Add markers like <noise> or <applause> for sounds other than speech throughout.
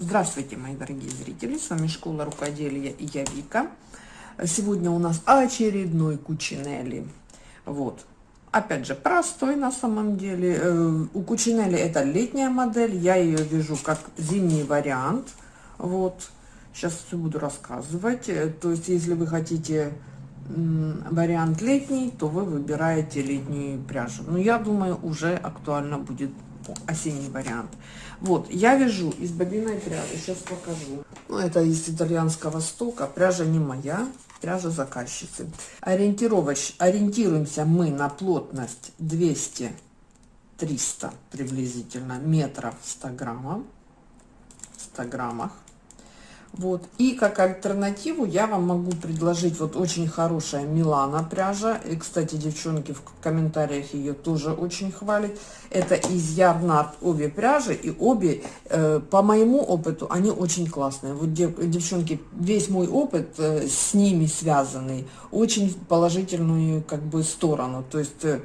Здравствуйте, мои дорогие зрители! С вами Школа Рукоделия и я Вика. Сегодня у нас очередной Кучинелли. Вот. Опять же, простой на самом деле. Э, у Кучинелли это летняя модель. Я ее вижу как зимний вариант. Вот. Сейчас все буду рассказывать. Э, то есть, если вы хотите вариант летний, то вы выбираете летнюю пряжу. Но я думаю, уже актуально будет осенний вариант. Вот, я вяжу из бобиной пряжи, сейчас покажу. Ну, это из итальянского стока, пряжа не моя, пряжа заказчицы. Ориентировочь, ориентируемся мы на плотность 200-300 приблизительно метров в 100 граммов. 100 граммах. Вот. И как альтернативу я вам могу предложить вот очень хорошая Милана пряжа. И, кстати, девчонки в комментариях ее тоже очень хвалят. Это из Ярнард обе пряжи. И обе, э, по моему опыту, они очень классные. Вот, дев, девчонки, весь мой опыт э, с ними связанный, очень положительную как бы сторону. То есть... Э,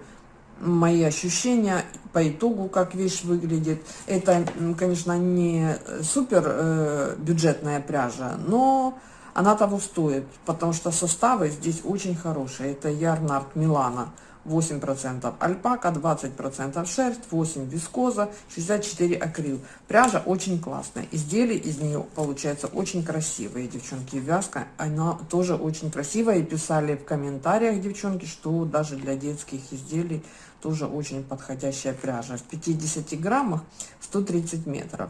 мои ощущения по итогу, как вещь выглядит. Это, конечно, не супер э, бюджетная пряжа, но она того стоит, потому что составы здесь очень хорошие. Это Ярнард Милана. 8% альпака, 20% шерсть, 8 вискоза, 64 акрил. Пряжа очень классная. Изделия из нее получаются очень красивые, девчонки. Вязка, она тоже очень красивая. И писали в комментариях, девчонки, что даже для детских изделий тоже очень подходящая пряжа. В 50 граммах 130 метров.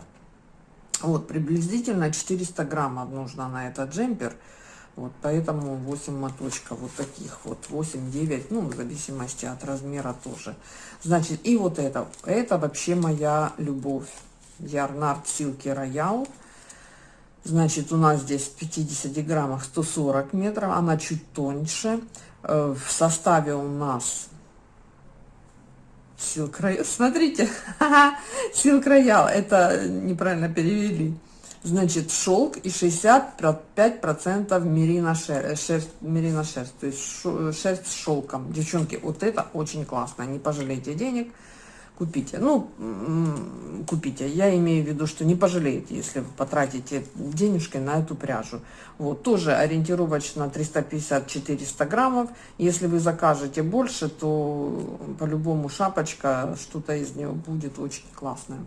Вот, приблизительно 400 граммов нужно на этот джемпер. Вот, поэтому 8 моточков вот таких вот, 8-9, ну, в зависимости от размера тоже. Значит, и вот это, это вообще моя любовь. Ярнард Силки Роял. Значит, у нас здесь в 50 граммах 140 метров, она чуть тоньше. Э, в составе у нас Силк Роял. Смотрите, Силк Роял, это неправильно перевели значит, шелк и 65% мерина шерсть, мерина шерсть, то есть шерсть с шелком. Девчонки, вот это очень классно, не пожалейте денег, купите. Ну, купите, я имею в виду, что не пожалеете, если вы потратите денежки на эту пряжу. Вот, тоже ориентировочно 350-400 граммов. Если вы закажете больше, то по-любому шапочка, что-то из нее будет очень классное.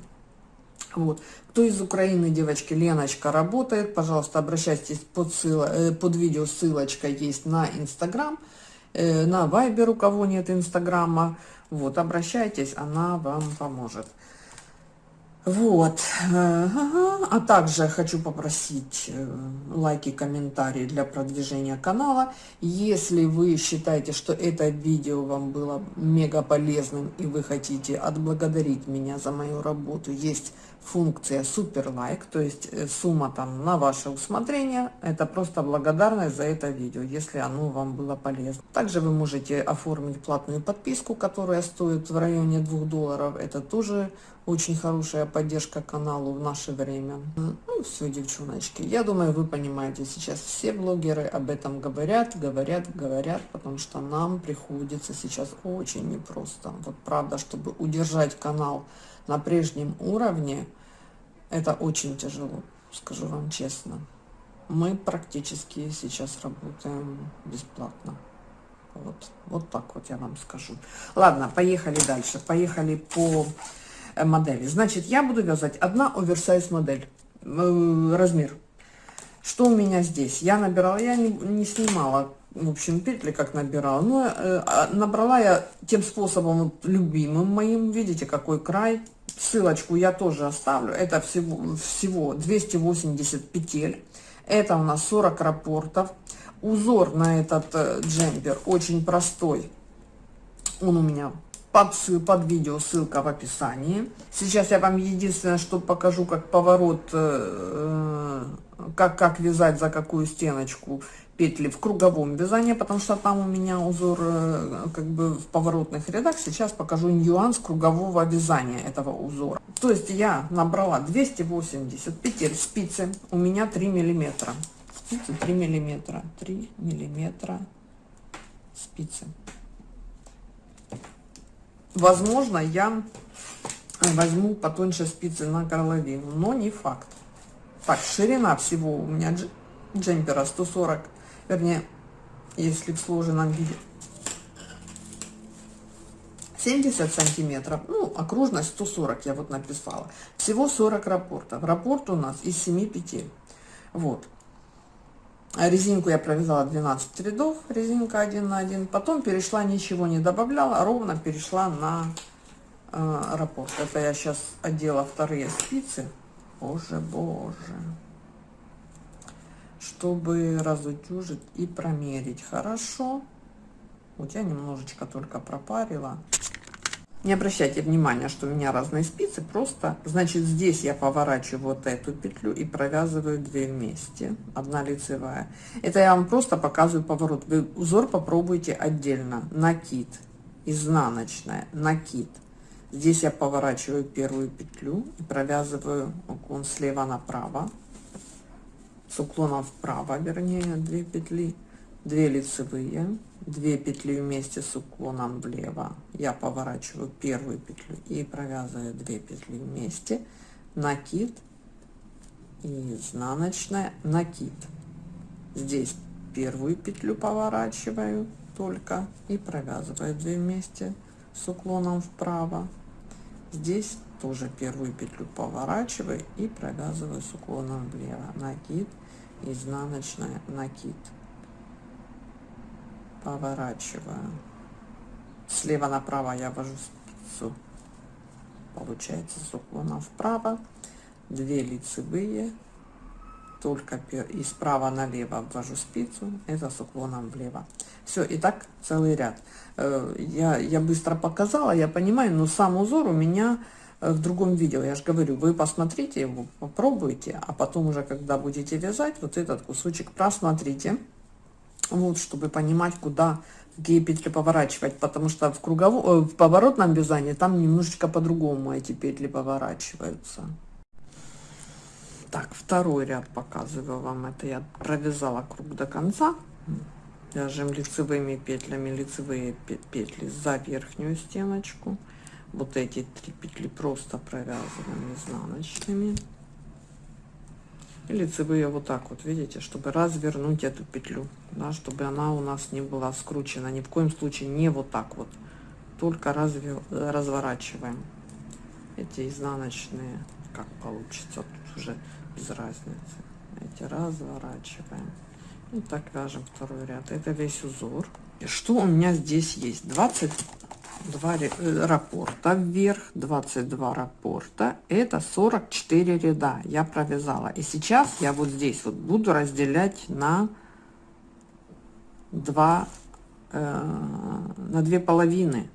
Вот. Кто из Украины, девочки, Леночка работает, пожалуйста, обращайтесь под, ссыло, э, под видео, ссылочка есть на Инстаграм, э, на Вайбер, у кого нет Инстаграма. Вот, обращайтесь, она вам поможет. Вот. А также хочу попросить э, лайки, комментарии для продвижения канала. Если вы считаете, что это видео вам было мега полезным и вы хотите отблагодарить меня за мою работу, есть функция супер лайк, то есть э, сумма там на ваше усмотрение. Это просто благодарность за это видео, если оно вам было полезно. Также вы можете оформить платную подписку, которая стоит в районе 2 долларов. Это тоже очень хорошая поддержка каналу в наше время. Ну все, девчоночки, я думаю, вы понимаете, сейчас все блогеры об этом говорят, говорят, говорят, потому что нам приходится сейчас очень непросто. Вот правда, чтобы удержать канал на прежнем уровне, это очень тяжело, скажу вам честно. Мы практически сейчас работаем бесплатно. Вот, вот так вот я вам скажу. Ладно, поехали дальше. Поехали по модели. Значит, я буду вязать одна оверсайз модель, э, размер. Что у меня здесь? Я набирала, я не, не снимала, в общем, петли как набирала, но э, а, набрала я тем способом вот, любимым моим, видите, какой край. Ссылочку я тоже оставлю, это всего, всего 280 петель, это у нас 40 рапортов. Узор на этот э, джемпер очень простой, он у меня под, под видео ссылка в описании. Сейчас я вам единственное, что покажу, как поворот, э, как, как вязать за какую стеночку петли в круговом вязании, потому что там у меня узор э, как бы в поворотных рядах. Сейчас покажу нюанс кругового вязания этого узора. То есть я набрала 280 петель спицы, у меня 3 миллиметра. Спицы 3 миллиметра, 3 миллиметра спицы. Возможно, я возьму потоньше спицы на горловину, но не факт. Так, ширина всего у меня джемпера 140, вернее, если в сложенном виде. 70 сантиметров, ну, окружность 140 я вот написала. Всего 40 рапортов. Рапорт у нас из 7 петель. Вот. Резинку я провязала 12 рядов, резинка 1 на 1. Потом перешла, ничего не добавляла, ровно перешла на э, раппорт. Это я сейчас одела вторые спицы. Боже, боже. Чтобы разутюжить и промерить хорошо. Вот я немножечко только пропарила. Не обращайте внимания, что у меня разные спицы, просто, значит, здесь я поворачиваю вот эту петлю и провязываю две вместе, одна лицевая. Это я вам просто показываю поворот. Вы узор попробуйте отдельно. Накид, изнаночная, накид. Здесь я поворачиваю первую петлю и провязываю уклон слева направо, с уклоном вправо, вернее, две петли, две лицевые, 2 петли вместе с уклоном влево. Я поворачиваю первую петлю и провязываю 2 петли вместе. Накид. И изнаночная. Накид. Здесь первую петлю поворачиваю только и провязываю 2 вместе с уклоном вправо. Здесь тоже первую петлю поворачиваю и провязываю с уклоном влево. Накид. Изнаночная. Накид поворачиваю. Слева направо я вожу спицу. Получается с уклоном вправо. 2 лицевые. Только и справа налево ввожу спицу. Это с уклоном влево. Все и так целый ряд. Э, я я быстро показала я понимаю но сам узор у меня э, в другом видео. Я же говорю вы посмотрите его попробуйте а потом уже когда будете вязать вот этот кусочек просмотрите вот чтобы понимать куда какие петли поворачивать потому что в круговом э, в поворотном вязании там немножечко по-другому эти петли поворачиваются. Так второй ряд показываю вам. Это я провязала круг до конца. Вяжем лицевыми петлями лицевые петли за верхнюю стеночку. Вот эти три петли просто провязываем изнаночными лицевые вот так вот видите чтобы развернуть эту петлю да, чтобы она у нас не была скручена. Ни в коем случае не вот так вот. Только разве разворачиваем. Эти изнаночные как получится тут уже без разницы. Эти разворачиваем. И так вяжем второй ряд. Это весь узор. И что у меня здесь есть? 20 2 э, раппорта вверх 22 раппорта это 44 ряда я провязала. И сейчас я вот здесь вот буду разделять на 2 э, на две половины.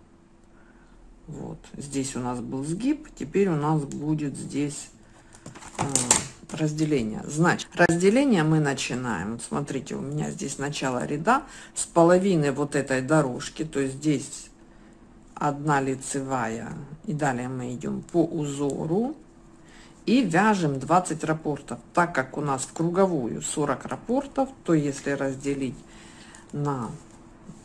Вот. Здесь у нас был сгиб теперь у нас будет здесь э, разделение. Значит разделение мы начинаем. Вот смотрите у меня здесь начало ряда с половины вот этой дорожки. То есть здесь одна лицевая. И далее мы идем по узору и вяжем 20 рапортов. Так как у нас в круговую 40 рапортов то если разделить на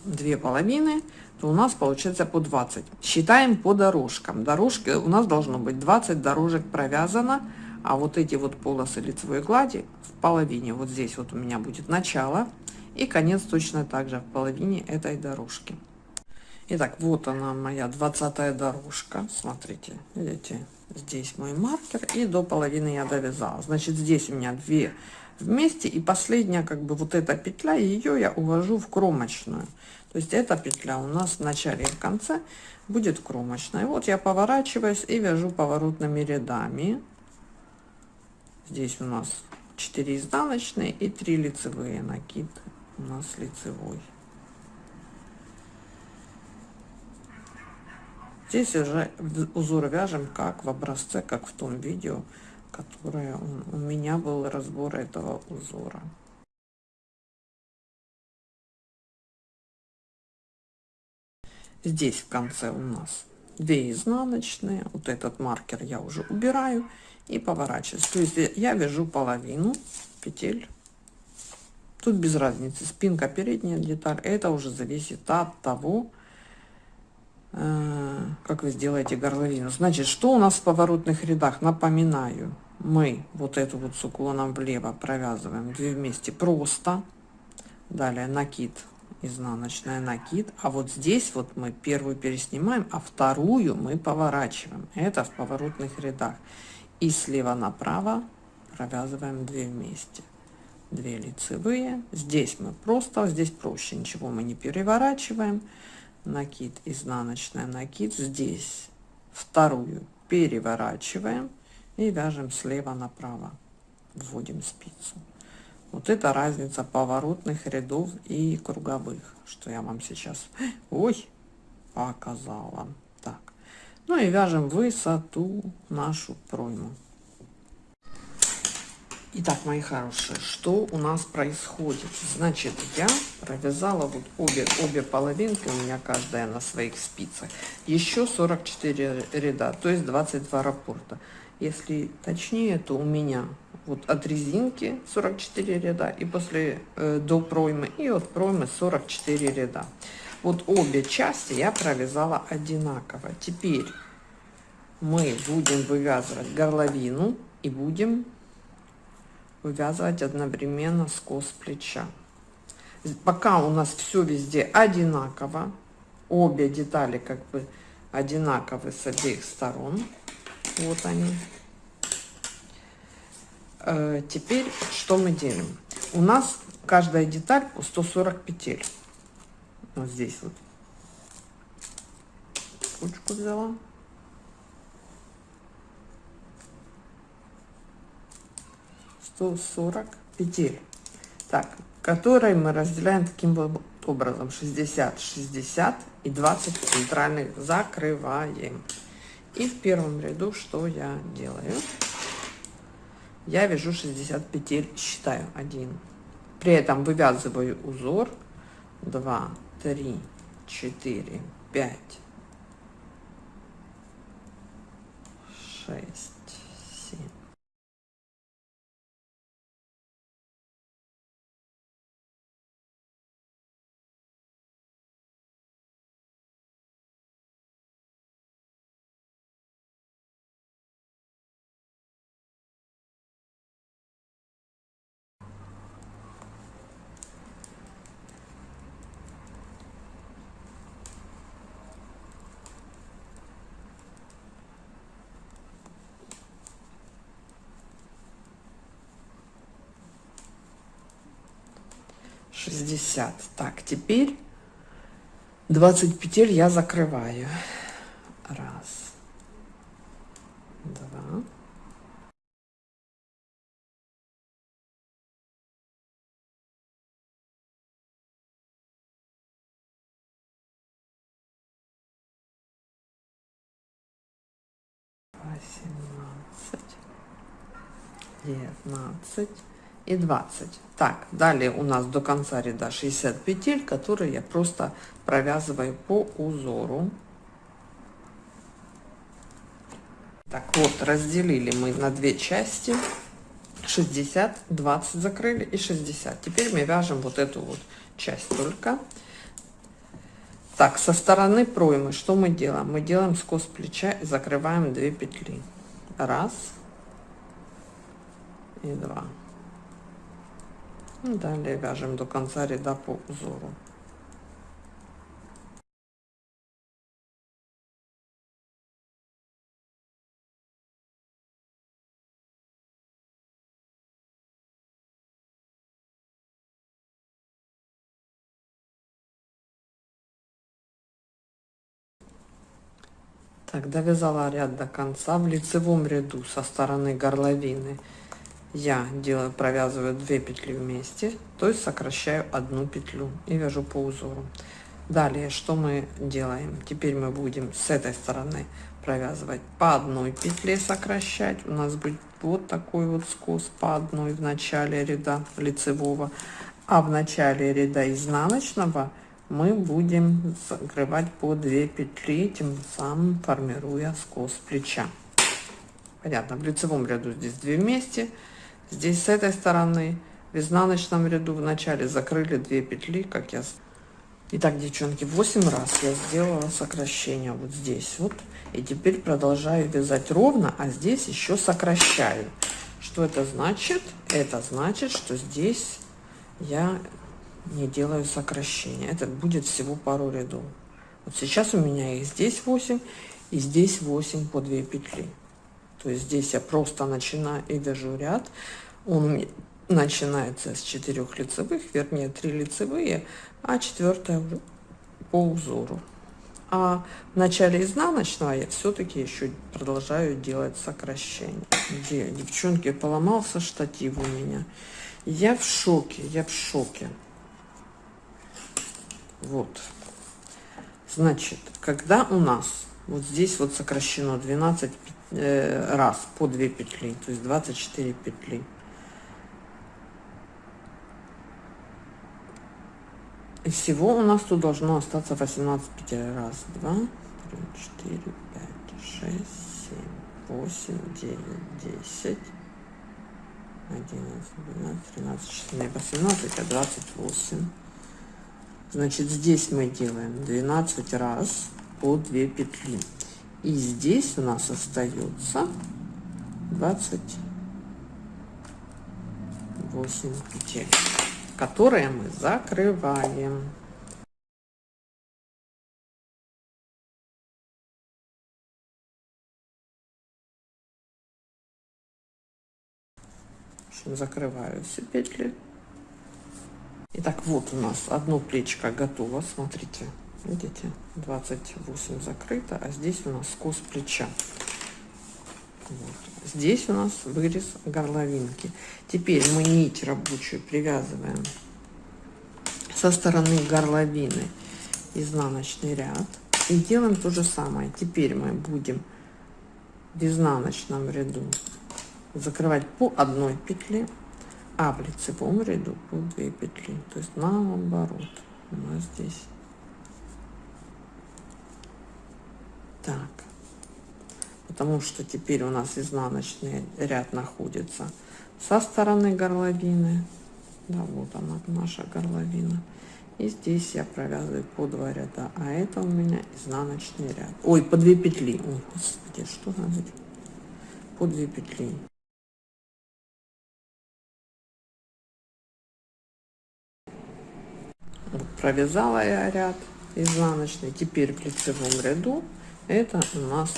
две половины то у нас получается по 20 считаем по дорожкам. Дорожки у нас должно быть 20 дорожек провязано а вот эти вот полосы лицевой глади в половине. Вот здесь вот у меня будет начало и конец точно так же в половине этой дорожки Итак, вот она моя двадцатая дорожка. Смотрите, видите, здесь мой маркер. И до половины я довязала. Значит, здесь у меня две вместе. И последняя, как бы, вот эта петля, ее я увожу в кромочную. То есть эта петля у нас в начале и в конце будет кромочная. Вот я поворачиваюсь и вяжу поворотными рядами. Здесь у нас 4 изнаночные и 3 лицевые накид у нас лицевой. Здесь уже узор вяжем как в образце, как в том видео, которое у меня был разбор этого узора. Здесь в конце у нас 2 изнаночные. Вот этот маркер я уже убираю и поворачиваю. То есть я вяжу половину петель. Тут без разницы, спинка передняя деталь. Это уже зависит от того, Э, как вы сделаете горловину. Значит, что у нас в поворотных рядах? Напоминаю. мы вот эту вот с уклоном влево провязываем 2 вместе просто. Далее накид изнаночная накид. А вот здесь вот мы первую переснимаем а вторую мы поворачиваем. Это в поворотных рядах. И слева направо провязываем 2 вместе. 2 лицевые. Здесь мы просто здесь проще. Ничего мы не переворачиваем накид изнаночная накид здесь вторую переворачиваем и вяжем слева направо. Вводим спицу. Вот это разница поворотных рядов и круговых что я вам сейчас <gasps> ой показала. Так. Ну и вяжем высоту нашу пройму Итак, мои хорошие, что у нас происходит? Значит, я провязала вот обе, обе половинки, у меня каждая на своих спицах. Еще 44 ряда, то есть 22 раппорта. Если точнее, то у меня вот от резинки 44 ряда и после э, до проймы и от проймы 44 ряда. Вот обе части я провязала одинаково. Теперь мы будем вывязывать горловину и будем вывязывать одновременно скос плеча. Пока у нас все везде одинаково, обе детали как бы одинаковы с обеих сторон. Вот они. Э, теперь что мы делаем? У нас каждая деталь по 140 петель. Вот здесь вот. Ручку взяла. 140 петель так которые мы разделяем таким образом. 60 60 и 20 центральных закрываем. И в первом ряду что я делаю? Я вяжу 60 петель считаю 1 при этом вывязываю узор. 2 3 4 5 6 60 так теперь 20 петель я закрываю. Раз. Два. Восемнадцать. Девятнадцать и 20 так далее у нас до конца ряда 60 петель которые я просто провязываю по узору. Так вот разделили мы на две части. 60 20 закрыли и 60 теперь мы вяжем вот эту вот часть только. Так со стороны проймы что мы делаем? Мы делаем скос плеча и закрываем 2 петли. Раз. И два Далее вяжем до конца ряда по узору. Так, довязала ряд до конца. В лицевом ряду со стороны горловины я делаю провязываю 2 петли вместе то есть сокращаю одну петлю и вяжу по узору. Далее что мы делаем? Теперь мы будем с этой стороны провязывать по одной петле сокращать. У нас будет вот такой вот скос по одной в начале ряда лицевого а в начале ряда изнаночного мы будем закрывать по 2 петли тем самым формируя скос плеча. Понятно в лицевом ряду здесь 2 вместе здесь с этой стороны в изнаночном ряду в начале закрыли 2 петли как я Итак, девчонки, 8 раз я сделала сокращение вот здесь вот. И теперь продолжаю вязать ровно, а здесь еще сокращаю. Что это значит? Это значит, что здесь я не делаю сокращения. Это будет всего пару рядов. Вот сейчас у меня их здесь 8 и здесь 8 по 2 петли. То есть здесь я просто начинаю и вяжу ряд. Он начинается с 4 лицевых, вернее 3 лицевые, а четвертая по узору. А в начале изнаночного я все-таки еще продолжаю делать сокращение. Где, девчонки, поломался штатив у меня. Я в шоке, я в шоке. Вот. Значит, когда у нас вот здесь вот сокращено 12 э, раз по 2 петли, то есть 24 петли, И всего у нас тут должно остаться 18 петель. Раз, два, три, четыре, пять, шесть, семь, восемь, девять, десять, одиннадцать, двенадцать, тринадцать, четырнадцать, восемнадцать, а двадцать восемь. Значит, здесь мы делаем 12 раз по 2 петли. И здесь у нас остается 28 петель которые мы закрываем. закрываю все петли. Итак, вот у нас одно плечико готово. Смотрите, видите, 28 закрыто, а здесь у нас скос плеча. Вот. Здесь у нас вырез горловинки. Теперь мы нить рабочую привязываем со стороны горловины изнаночный ряд и делаем то же самое. Теперь мы будем в изнаночном ряду закрывать по одной петле, а в лицевом ряду по две петли. То есть наоборот у нас здесь так потому что теперь у нас изнаночный ряд находится со стороны горловины. Да, вот она, наша горловина. И здесь я провязываю по два ряда, а это у меня изнаночный ряд. Ой, по две петли. Ой, господи, что надо? По две петли. Вот, провязала я ряд изнаночный. Теперь в лицевом ряду это у нас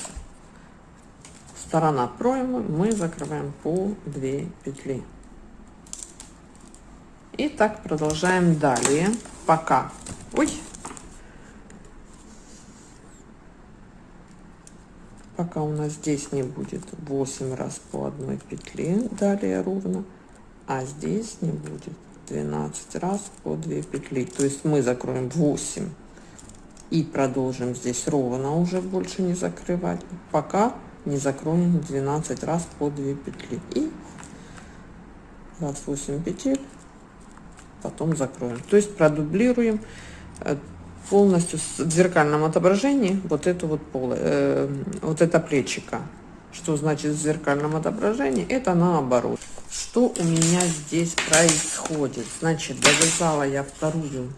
сторона проймы. Мы закрываем по 2 петли. И так продолжаем далее. Пока. Ой. Пока у нас здесь не будет 8 раз по одной петле далее ровно а здесь не будет 12 раз по 2 петли. То есть мы закроем 8 и продолжим здесь ровно уже больше не закрывать. Пока не закроем 12 раз по 2 петли. И 28 петель потом закроем. То есть продублируем э, полностью в зеркальном отображении вот эту вот пол э, вот это плечика что значит в зеркальном отображении? Это наоборот. Что у меня здесь происходит? Значит довязала я вторую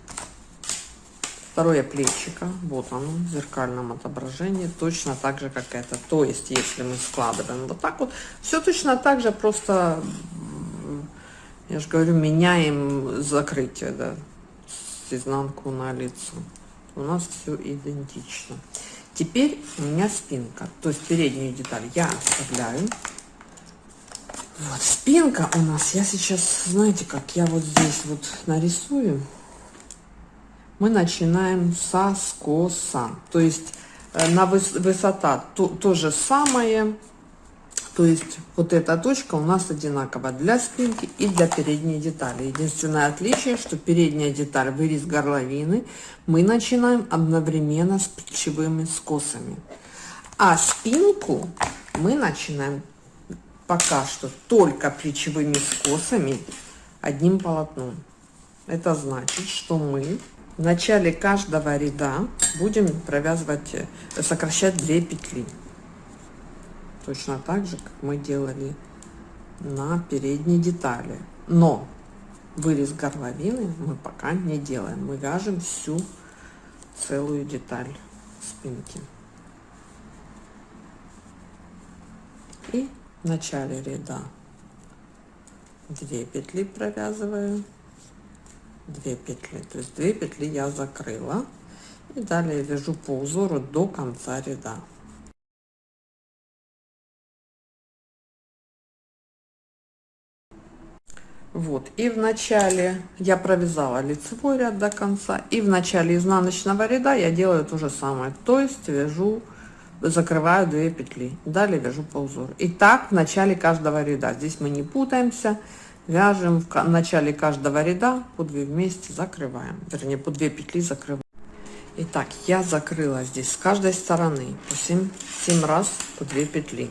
второе плечико. Вот оно в зеркальном отображении точно так же как это. То есть если мы складываем вот так вот все точно так же просто я же говорю меняем закрытие да, с изнанку на лицо. У нас все идентично. Теперь у меня спинка. То есть переднюю деталь я оставляю. Вот спинка у нас я сейчас знаете как я вот здесь вот нарисую мы начинаем со скоса. То есть э, на выс высота то, то же самое. То есть вот эта точка у нас одинакова для спинки и для передней детали. Единственное отличие, что передняя деталь, вырез горловины, мы начинаем одновременно с плечевыми скосами. А спинку мы начинаем пока что только плечевыми скосами одним полотном. Это значит, что мы в начале каждого ряда будем провязывать э, сокращать 2 петли. Точно так же как мы делали на передней детали. Но вырез горловины мы пока не делаем. Мы вяжем всю целую деталь спинки. И в начале ряда 2 петли провязываю 2 петли. То есть 2 петли я закрыла. И далее вяжу по узору до конца ряда. Вот. И в начале я провязала лицевой ряд до конца. И в начале изнаночного ряда я делаю то же самое. То есть вяжу закрываю 2 петли. Далее вяжу по узору. И так в начале каждого ряда. Здесь мы не путаемся вяжем в начале каждого ряда по 2 вместе закрываем вернее по 2 петли закрываем Итак, я закрыла здесь с каждой стороны по 7, 7 раз по 2 петли.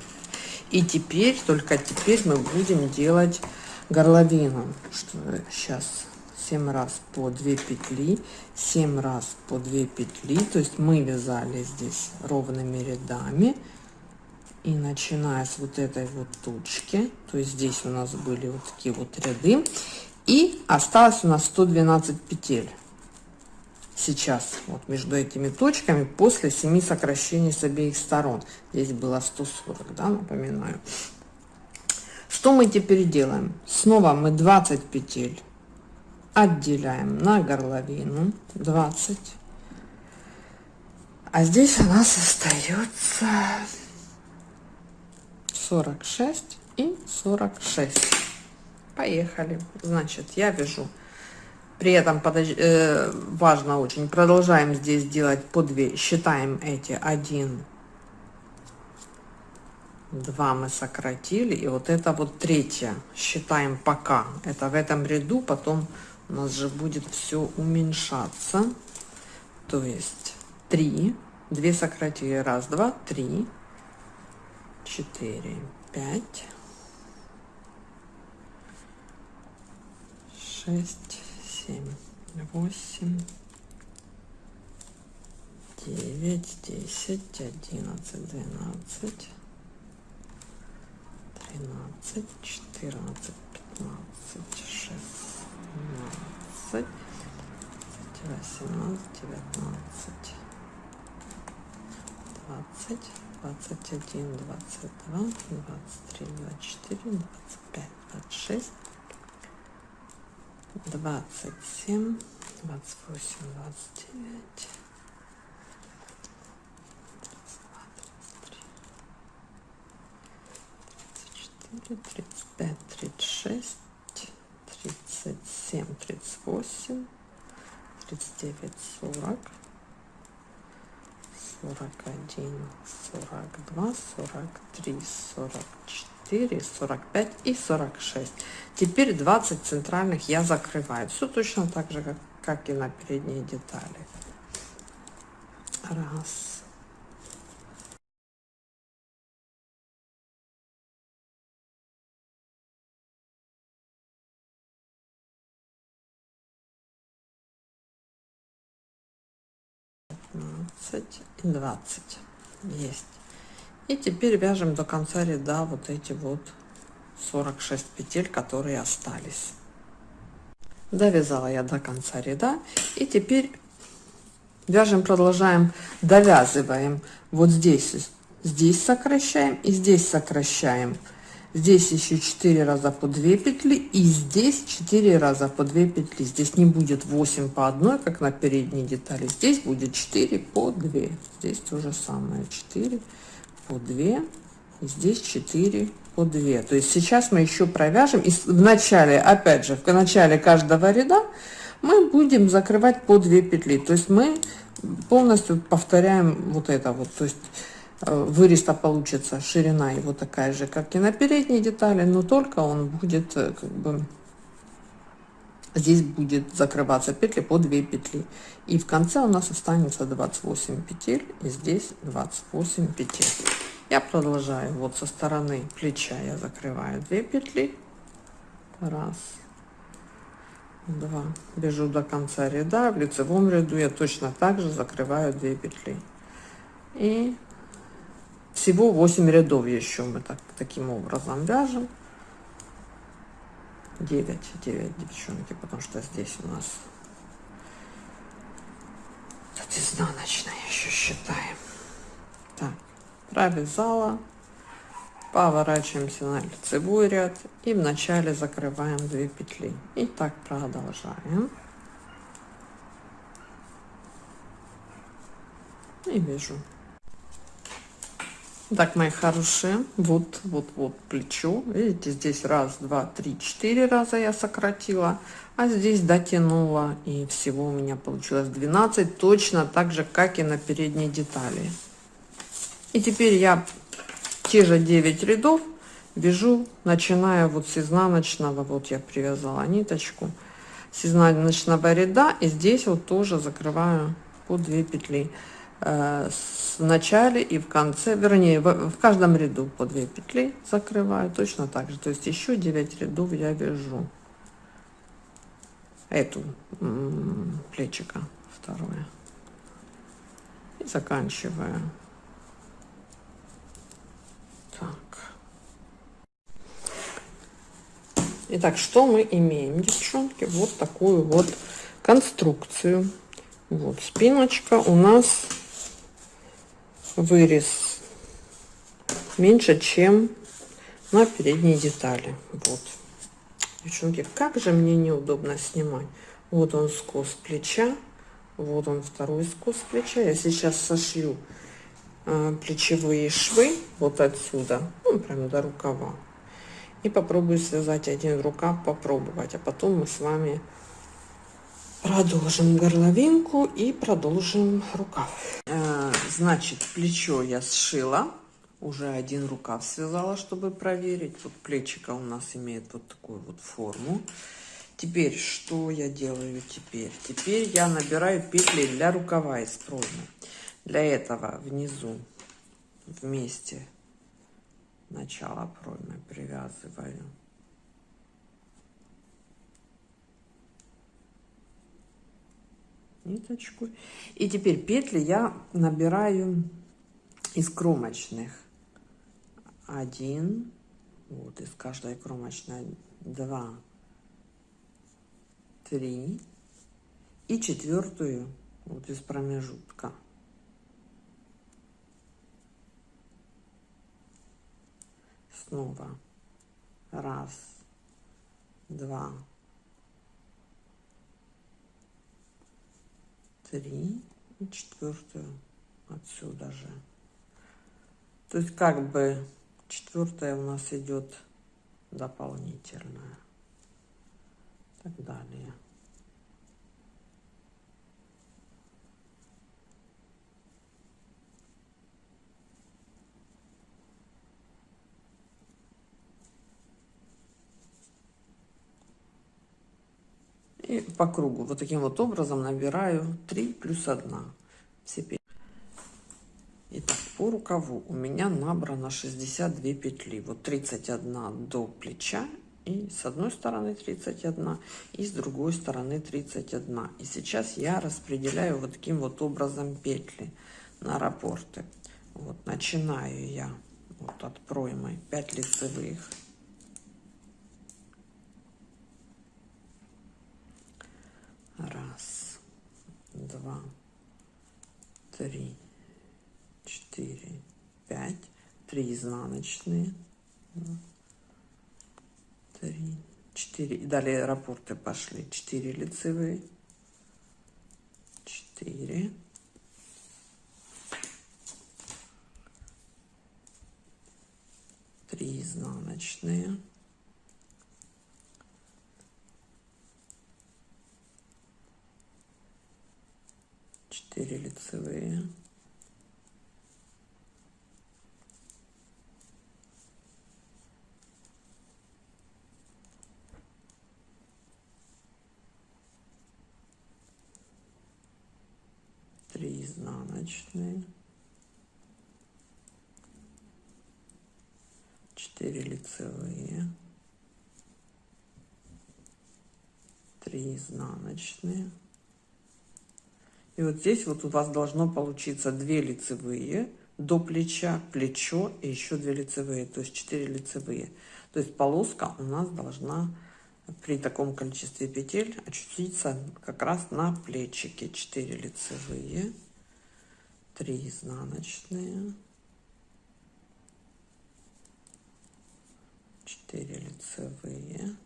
И теперь, только теперь мы будем делать горловину. Что сейчас 7 раз по 2 петли, 7 раз по 2 петли. То есть мы вязали здесь ровными рядами. И начиная с вот этой вот точки, то есть здесь у нас были вот такие вот ряды. И осталось у нас 112 петель. Сейчас вот между этими точками после 7 сокращений с обеих сторон. Здесь было 140 да напоминаю. Что мы теперь делаем? Снова мы 20 петель отделяем на горловину 20 а здесь у нас остается 46 и 46 поехали. Значит я вяжу. При этом подож... э, важно очень, продолжаем здесь делать по 2, считаем эти 1, 2 мы сократили, и вот это вот третье. Считаем пока. Это в этом ряду, потом у нас же будет все уменьшаться. То есть 3, 2 сократили, раз, два, три, четыре, пять, шесть семь, восемь, девять, десять, одиннадцать, двенадцать, тринадцать, четырнадцать, пятнадцать, шестнадцать, восемнадцать, девятнадцать, двадцать, двадцать один, двадцать два, двадцать три, двадцать четыре, двадцать пять, двадцать шесть двадцать семь, двадцать восемь, двадцать девять, четыре, тридцать пять, тридцать шесть, тридцать семь, тридцать восемь, тридцать девять, сорок, сорок один, сорок два, сорок три, сорок четыре. 44, 45 и 46. Теперь 20 центральных я закрываю. Все точно так же, как, как и на передние детали. Раз. И двадцать. Есть. И теперь вяжем до конца ряда вот эти вот 46 петель, которые остались. Довязала я до конца ряда. И теперь вяжем, продолжаем, довязываем. Вот здесь, здесь сокращаем и здесь сокращаем. Здесь еще 4 раза по 2 петли и здесь 4 раза по 2 петли. Здесь не будет 8 по одной, как на передней детали. Здесь будет 4 по 2. Здесь то же самое 4 по 2 здесь 4 по 2 то есть сейчас мы еще провяжем и в начале опять же в начале каждого ряда мы будем закрывать по 2 петли то есть мы полностью повторяем вот это вот то есть вырез-то получится ширина его такая же как и на передней детали но только он будет э, как бы здесь будет закрываться петли по 2 петли. И в конце у нас останется 28 петель и здесь 28 петель. Я продолжаю. Вот со стороны плеча я закрываю 2 петли. Раз. Два. Бежу до конца ряда. В лицевом ряду я точно так же закрываю 2 петли. И всего 8 рядов еще мы так таким образом вяжем 9 9 девчонки потому что здесь у нас изнаночная еще считаем. Так, провязала, поворачиваемся на лицевой ряд и в начале закрываем 2 петли. И так продолжаем. И вяжу. Так, мои хорошие, вот, вот, вот плечо. Видите, здесь раз, два, три, четыре раза я сократила, а здесь дотянула. И всего у меня получилось 12, точно так же, как и на передней детали. И теперь я те же 9 рядов вяжу, начиная вот с изнаночного, вот я привязала ниточку, с изнаночного ряда, и здесь вот тоже закрываю по 2 петли. Э, в начале и в конце, вернее, в каждом ряду по 2 петли закрываю точно так же. То есть еще 9 рядов я вяжу. Эту плечика второе. И заканчиваю. Так. Итак, что мы имеем, девчонки? Вот такую вот конструкцию. Вот спиночка у нас вырез меньше, чем на передней детали. Вот. Девчонки, как же мне неудобно снимать. Вот он скос плеча. Вот он второй скос плеча. Я сейчас сошью э, плечевые швы вот отсюда, ну, прямо до рукава. И попробую связать один рукав, попробовать. А потом мы с вами продолжим горловинку и продолжим рукав. Э, значит, плечо я сшила. Уже один рукав связала, чтобы проверить. Вот плечика у нас имеет вот такую вот форму. Теперь, что я делаю теперь? Теперь я набираю петли для рукава из проймы. Для этого внизу вместе начало проймы привязываю ниточку. И теперь петли я набираю из кромочных. Один, вот из каждой кромочной два, три и четвертую вот из промежутка. Снова раз, два, три и четвертую отсюда же. То есть как бы четвертая у нас идет дополнительная. Так далее. И по кругу вот таким вот образом набираю 3 плюс 1. Все. Итак, по рукаву у меня набрано 62 петли. Вот 31 до плеча. И с одной стороны 31, и с другой стороны 31. И сейчас я распределяю вот таким вот образом петли на рапорты. Вот начинаю я вот от проймы 5 лицевых. Раз, два, три, четыре, пять. Три изнаночные. Три, четыре. И далее рапорты пошли. Четыре лицевые. Четыре. Три изнаночные. 4 лицевые. Три изнаночные. Четыре лицевые. Три изнаночные. И вот здесь вот у вас должно получиться 2 лицевые до плеча, плечо и еще 2 лицевые, то есть 4 лицевые. То есть полоска у нас должна при таком количестве петель очутиться как раз на плечике. 4 лицевые. 3 изнаночные, 4 лицевые,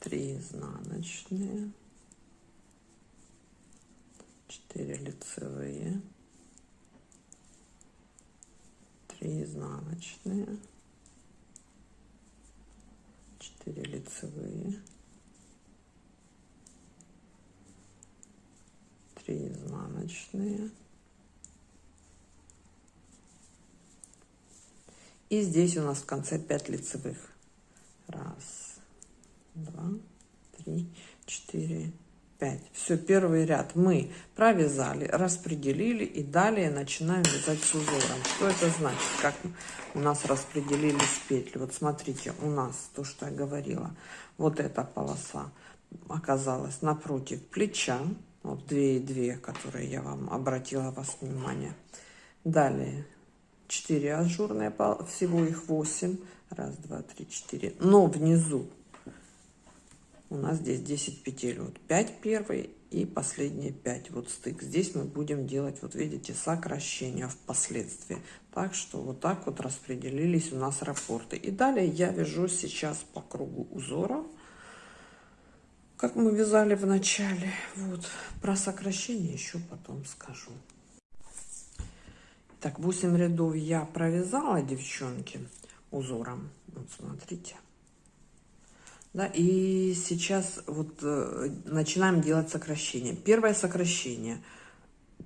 три изнаночные. 4 лицевые. 3 изнаночные. 4 лицевые. 3 изнаночные. И здесь у нас в конце 5 лицевых раз два три четыре 5. Все, первый ряд мы провязали, распределили и далее начинаем вязать с узором. Что это значит? Как у нас распределились петли. Вот смотрите, у нас то, что я говорила, вот эта полоса оказалась напротив плеча. Вот две и две, которые я вам обратила вас внимание. Далее 4 ажурные, всего их 8. Раз, два, три, четыре. Но внизу у нас здесь 10 петель. Вот 5 первый и последние 5 вот стык. Здесь мы будем делать вот видите сокращение впоследствии. Так что вот так вот распределились у нас рапорты. И далее я вяжу сейчас по кругу узора. Как мы вязали в начале. Вот. Про сокращение еще потом скажу. Так 8 рядов я провязала девчонки узором. Вот смотрите да, и сейчас вот э, начинаем делать сокращение. Первое сокращение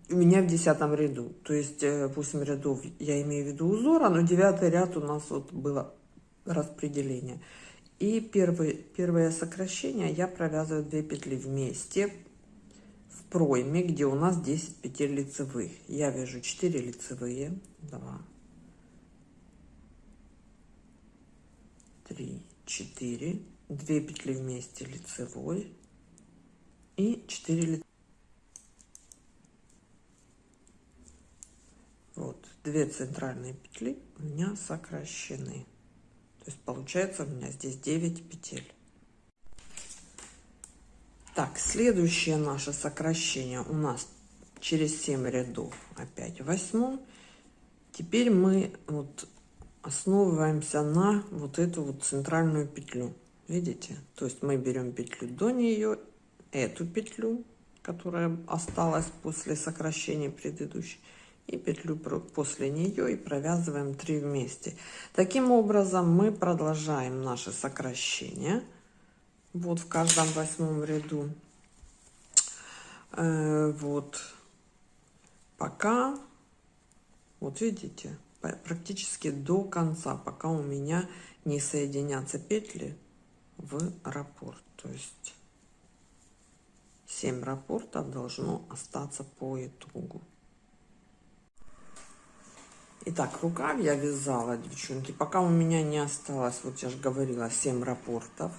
у меня в десятом ряду. То есть э, 8 рядов я имею в виду узора, но девятый ряд у нас вот было распределение. И первый, первое сокращение я провязываю 2 петли вместе в пройме, где у нас 10 петель лицевых. Я вяжу 4 лицевые, 2, 3, 4 2 петли вместе лицевой и 4 лицевой. Вот, две центральные петли у меня сокращены. То есть получается у меня здесь 9 петель. Так, следующее наше сокращение у нас через 7 рядов опять восьмом. Теперь мы вот основываемся на вот эту вот центральную петлю. Видите? То есть мы берем петлю до нее, эту петлю, которая осталась после сокращения предыдущей, и петлю после нее и провязываем 3 вместе. Таким образом мы продолжаем наше сокращение. Вот в каждом восьмом ряду. Э, вот. Пока, вот видите, практически до конца, пока у меня не соединятся петли в раппорт. То есть 7 рапортов должно остаться по итогу. Итак, рукав я вязала, девчонки, пока у меня не осталось, вот я же говорила, 7 рапортов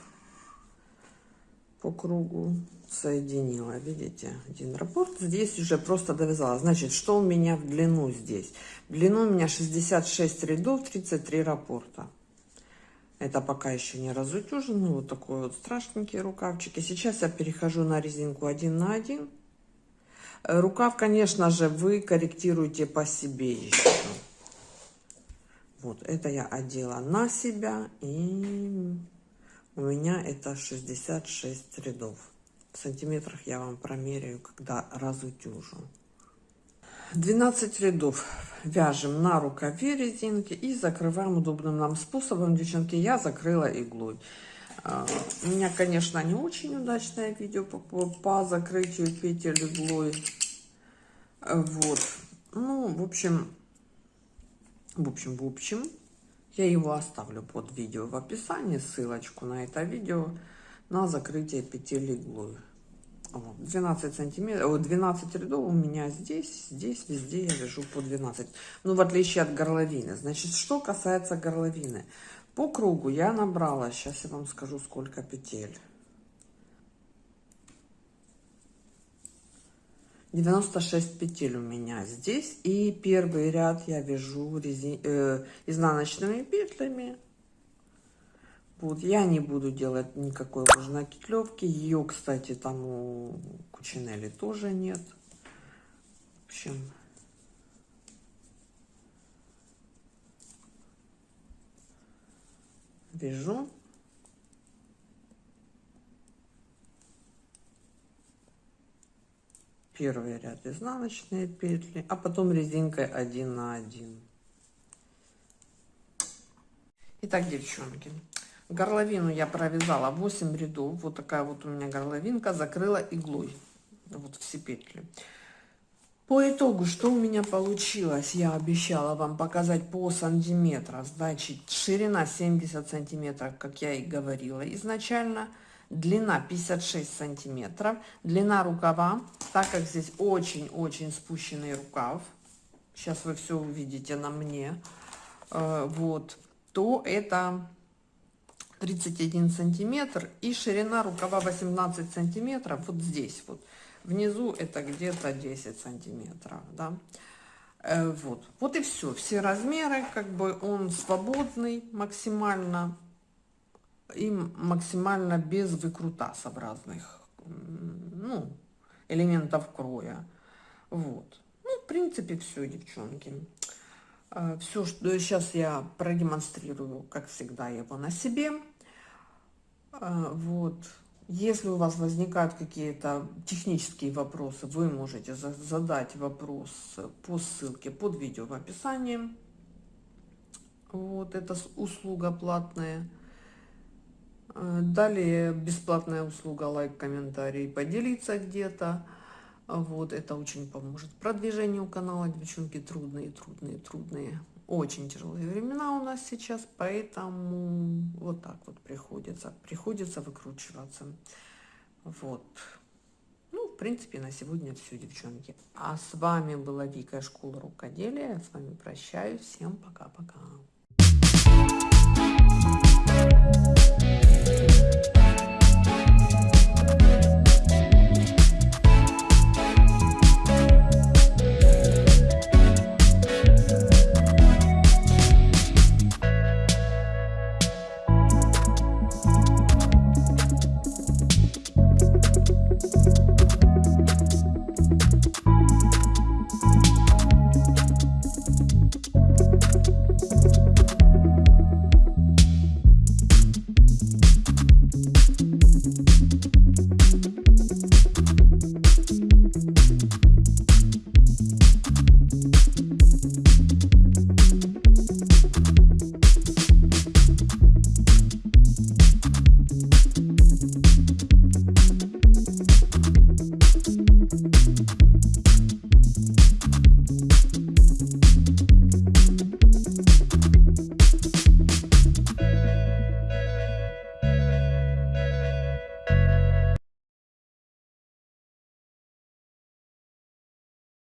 по кругу соединила, видите, один раппорт. Здесь уже просто довязала. Значит, что у меня в длину здесь? В длину у меня 66 рядов, 33 раппорта. Это пока еще не разутюженный, вот такой вот страшненький рукавчик. И сейчас я перехожу на резинку один на один. Э, рукав, конечно же, вы корректируете по себе еще. Вот, это я одела на себя, и у меня это 66 рядов. В сантиметрах я вам промеряю, когда разутюжу. 12 рядов вяжем на рукаве резинки и закрываем удобным нам способом. Девчонки, я закрыла иглой. А, у меня, конечно, не очень удачное видео по, по, по закрытию петель иглой. Вот. Ну, в общем, в общем, в общем, я его оставлю под видео в описании, ссылочку на это видео на закрытие петель иглой. 12 сантиметров, 12 рядов у меня здесь, здесь, везде я вяжу по 12. Ну, в отличие от горловины. Значит, что касается горловины. По кругу я набрала, сейчас я вам скажу, сколько петель. 96 петель у меня здесь. И первый ряд я вяжу резин... э, изнаночными петлями. Вот, я не буду делать никакой уже накитлевки. Ее, кстати, там у Кучинели тоже нет. В общем, вяжу. Первый ряд изнаночные петли, а потом резинкой 1 на 1. Итак, девчонки, горловину я провязала 8 рядов. Вот такая вот у меня горловинка, закрыла иглой. Вот все петли. По итогу, что у меня получилось, я обещала вам показать по сантиметрам. Значит, ширина 70 сантиметров, как я и говорила изначально. Длина 56 сантиметров. Длина рукава, так как здесь очень-очень спущенный рукав. Сейчас вы все увидите на мне. Э, вот. То это 31 сантиметр. И ширина рукава 18 сантиметров. Вот здесь вот. Внизу это где-то 10 сантиметров да. Э, вот. Вот и все все размеры как бы он свободный максимально и максимально без выкрутасообразных ну элементов кроя. Вот. Ну в принципе все девчонки все что сейчас я продемонстрирую как всегда его на себе э, вот если у вас возникают какие-то технические вопросы, вы можете задать вопрос по ссылке под видео в описании. Вот это услуга платная. Э, далее бесплатная услуга лайк, комментарий, поделиться где-то. Вот, это очень поможет. Продвижению канала, девчонки, трудные, трудные, трудные. Очень тяжелые времена у нас сейчас, поэтому вот так вот приходится. Приходится выкручиваться. Вот. Ну, в принципе, на сегодня все, девчонки. А с вами была Вика, школа рукоделия. Я с вами прощаюсь. Всем пока-пока.